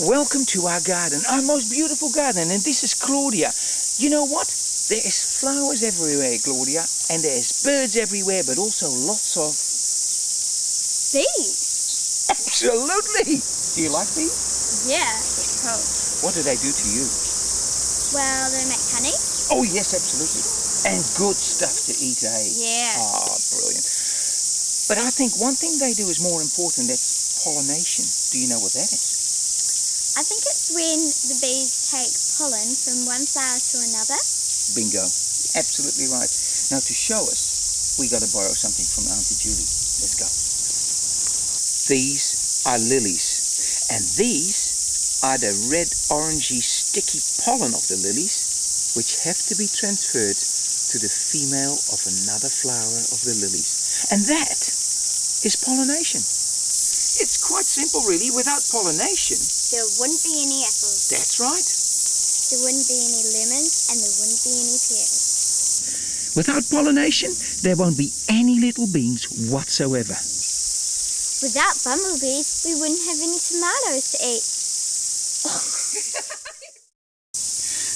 Welcome to our garden, our most beautiful garden, and this is Claudia. You know what? There's flowers everywhere, Claudia, and there's birds everywhere, but also lots of... Bees? Absolutely! Do you like bees? Yeah, suppose. What do they do to you? Well, they make honey. Oh, yes, absolutely. And good stuff to eat, eh? Yeah. Ah, brilliant. But I think one thing they do is more important, that's pollination. Do you know what that is? I think it's when the bees take pollen from one flower to another. Bingo. Absolutely right. Now to show us, we got to borrow something from Auntie Julie. Let's go. These are lilies. And these are the red orangey sticky pollen of the lilies, which have to be transferred to the female of another flower of the lilies. And that is pollination. It's quite simple really. Without pollination, There wouldn't be any apples. that's right. There wouldn't be any lemons and there wouldn't be any pears. Without pollination, there won't be any little beans whatsoever. Without bumblebees, we wouldn't have any tomatoes to eat.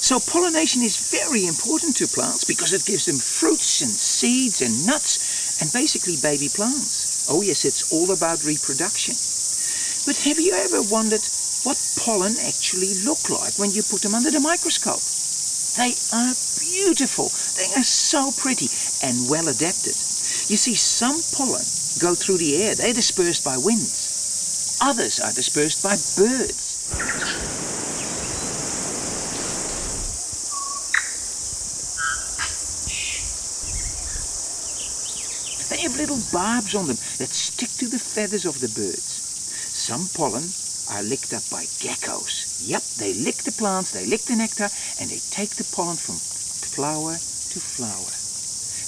So pollination is very important to plants because it gives them fruits and seeds and nuts and basically baby plants. Oh yes, it's all about reproduction. But have you ever wondered what pollen actually look like when you put them under the microscope? They are beautiful. They are so pretty and well adapted. You see, some pollen go through the air. They're dispersed by winds. Others are dispersed by birds. Have little barbs on them that stick to the feathers of the birds. Some pollen are licked up by geckos. Yep, they lick the plants, they lick the nectar, and they take the pollen from flower to flower.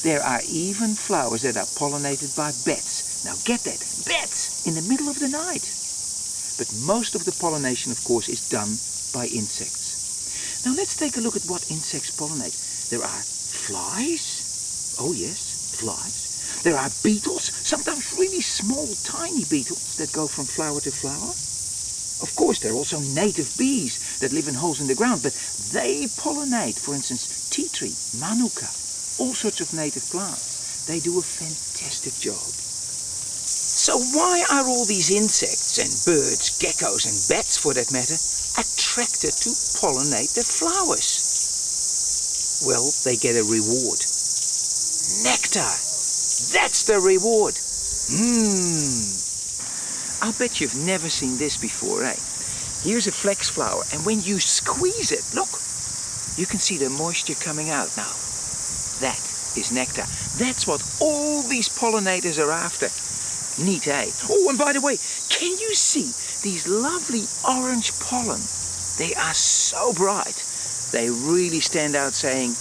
There are even flowers that are pollinated by bats. Now get that, bats in the middle of the night. But most of the pollination, of course, is done by insects. Now let's take a look at what insects pollinate. There are flies. Oh yes, flies. There are beetles, sometimes really small, tiny beetles that go from flower to flower. Of course, there are also native bees that live in holes in the ground, but they pollinate, for instance, tea tree, manuka, all sorts of native plants. They do a fantastic job. So why are all these insects and birds, geckos and bats for that matter, attracted to pollinate the flowers? Well, they get a reward. Nectar. That's the reward. Mmm. I'll bet you've never seen this before, eh? Here's a flax flower, and when you squeeze it, look, you can see the moisture coming out now. That is nectar. That's what all these pollinators are after. Neat, eh? Oh, and by the way, can you see these lovely orange pollen? They are so bright. They really stand out saying,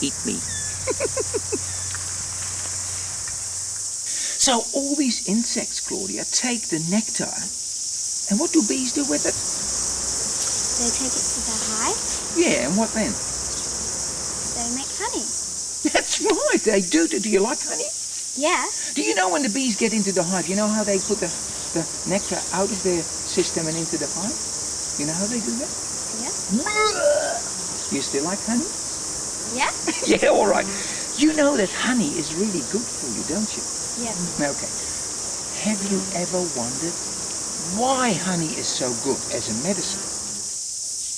eat me. So all these insects, Claudia, take the nectar, and what do bees do with it? They take it to the hive. Yeah, and what then? They make honey. That's right, they do. Do you like honey? Yeah. Do you know when the bees get into the hive, you know how they put the, the nectar out of their system and into the hive? You know how they do that? Yeah. You still like honey? Yeah. yeah, all right. You know that honey is really good for you, don't you? Yeah. Okay. Have you ever wondered why honey is so good as a medicine?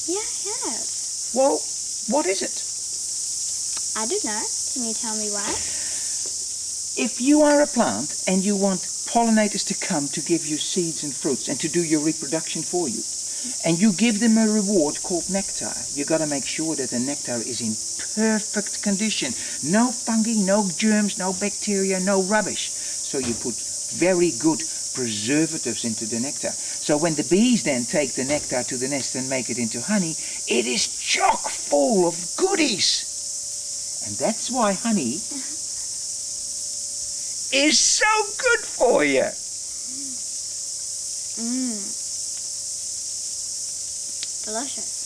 Yeah, I have. Well, what is it? I don't know. Can you tell me why? If you are a plant and you want pollinators to come to give you seeds and fruits and to do your reproduction for you, and you give them a reward called nectar, you got to make sure that the nectar is in perfect condition. No fungi, no germs, no bacteria, no rubbish. So you put very good preservatives into the nectar. So when the bees then take the nectar to the nest and make it into honey, it is chock full of goodies. And that's why honey is so good for you. Mmm. Delicious.